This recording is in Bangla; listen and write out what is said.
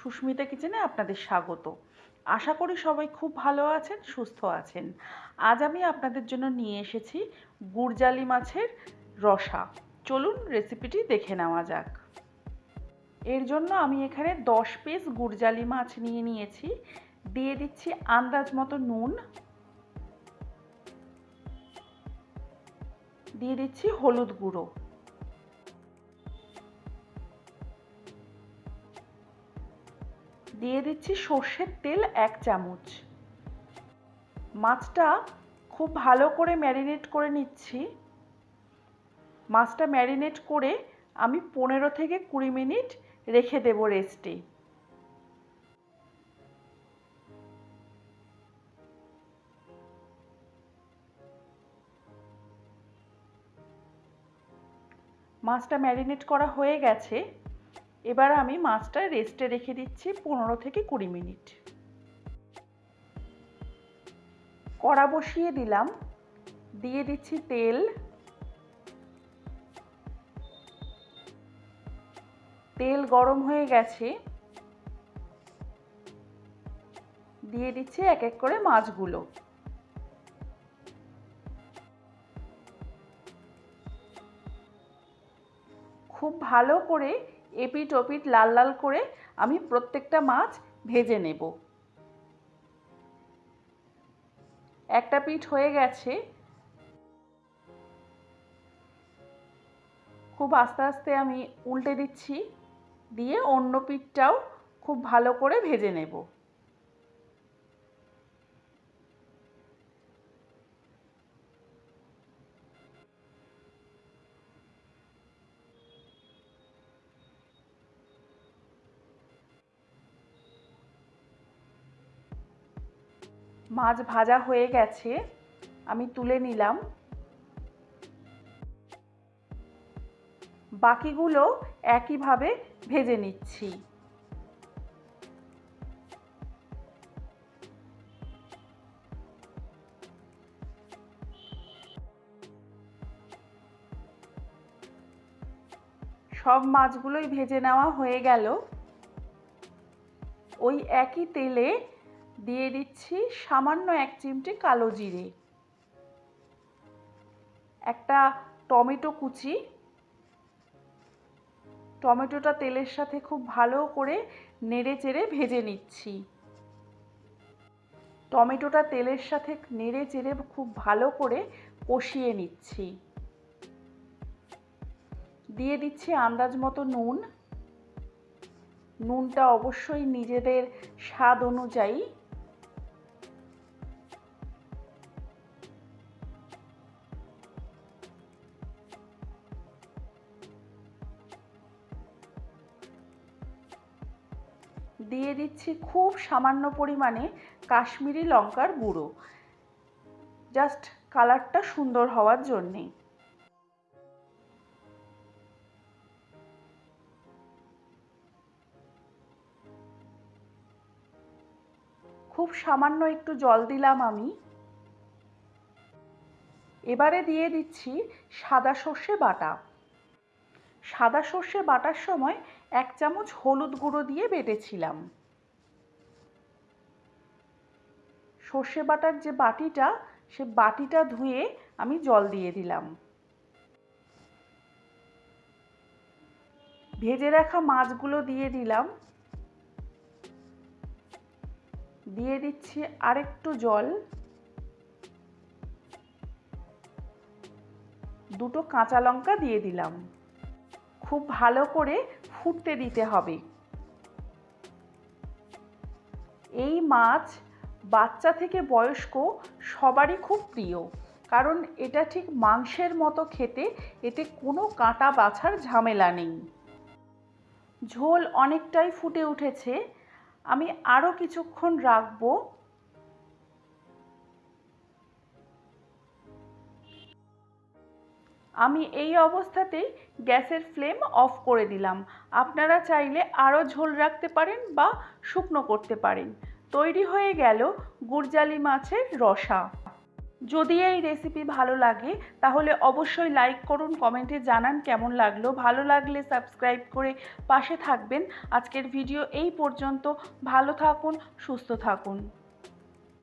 সুস্মিতা কিচেনে আপনাদের স্বাগত। আশা করি সবাই খুব ভালো আছেন, সুস্থ আছেন। আজ আমি আপনাদের জন্য নিয়ে এসেছি গুড়জালি মাছের রসা। চলুন রেসিপিটি দেখে নেওয়া যাক। এর জন্য আমি এখানে দশ পিস গুড়জালি মাছ নিয়ে নিয়েছি। দিয়ে দিচ্ছি আন্দাজ মতো নুন। দিয়ে দিচ্ছি হলুদ গুঁড়ো। দিয়ে দিচ্ছি সর্ষের তেল এক চামচ। মাছটা খুব ভালো করে ম্যারিনেট করে নিচ্ছি। মাছটা ম্যারিনেট করে আমি পনেরো থেকে কুড়ি মিনিট রেখে দেবো রেস্টে। মাছটা ম্যারিনেট করা হয়ে গেছে। এবার আমি মাছটা রেস্টে রেখে দিচ্ছি পনেরো থেকে কুড়ি মিনিট। কড়া বসিয়ে দিলাম। দিয়ে দিচ্ছি তেল। তেল গরম হয়ে গেছে। দিয়ে দিচ্ছি এক এক করে মাছগুলো। খুব ভালো করে এপিট ওপিট লাল লাল করে আমি প্রত্যেকটা মাছ ভেজে নেব। একটা পিঠ হয়ে গেছে। খুব আস্তে আস্তে আমি উল্টে দিচ্ছি, দিয়ে অন্য পিঠটাও খুব ভালো করে ভেজে নেব। মাছ ভাজা হয়ে গেছে, আমি তুলে নিলাম। বাকিগুলো একইভাবে ভেজে নিচ্ছি। সব মাছগুলোই ভেজে নেওয়া হয়ে গেল। ওই একই তেলে দিয়ে দিচ্ছি সামান্য এক চিমটি কালো জিরে, একটা টমেটো কুচি। টমেটোটা তেলের সাথে খুব ভালো করে নেড়ে চেড়ে ভেজে নিচ্ছি। টমেটোটা তেলের সাথে নেড়ে চেড়ে খুব ভালো করে কষিয়ে নিচ্ছি। দিয়ে দিচ্ছি আন্দাজ মতো নুন। নুনটা অবশ্যই নিজেদের স্বাদ অনুযায়ী দিয়ে দিচ্ছি খুব সামান্য পরিমাণে কাশ্মীরি লঙ্কার গুঁড়ো। জাস্ট কালারটা সুন্দর হওয়ার জন্যে খুব সামান্য একটু জল দিলাম আমি। এবারে দিয়ে দিচ্ছি সাদা সর্ষে বাটা। সাদা সর্ষে বাটার সময় এক চামচ হলুদ গুঁড়ো দিয়ে বেটেছিলাম। সর্ষে বাটার যে বাটিটা, সে বাটিটা ধুয়ে আমি জল দিয়ে দিলাম। ভেজে রাখা মাছগুলো দিয়ে দিলাম। দিয়ে দিচ্ছি আরেকটু জল। দুটো কাঁচা লঙ্কা দিয়ে দিলাম। খুব ভালো করে ফুটতে দিতে হবে। এই মাছ বাচ্চা থেকে বয়স্ক সবারই খুব প্রিয়, কারণ এটা ঠিক মাংসের মতো খেতে, এতে কোনো কাঁটা বাছার ঝামেলা নেই। ঝোল অনেকটাই ফুটে উঠেছে। আমি আরও কিছুক্ষণ রাখব। আমি এই অবস্থাতেই গ্যাসের ফ্লেম অফ করে দিলাম। আপনারা চাইলে আরও ঝোল রাখতে পারেন বা শুকনো করতে পারেন। তৈরি হয়ে গেল গুড়জালি মাছের রসা। যদি এই রেসিপি ভালো লাগে, তাহলে অবশ্যই লাইক করুন, কমেন্টে জানান কেমন লাগল। ভালো লাগলে সাবস্ক্রাইব করে পাশে থাকবেন। আজকের ভিডিও এই পর্যন্ত। ভালো থাকুন, সুস্থ থাকুন।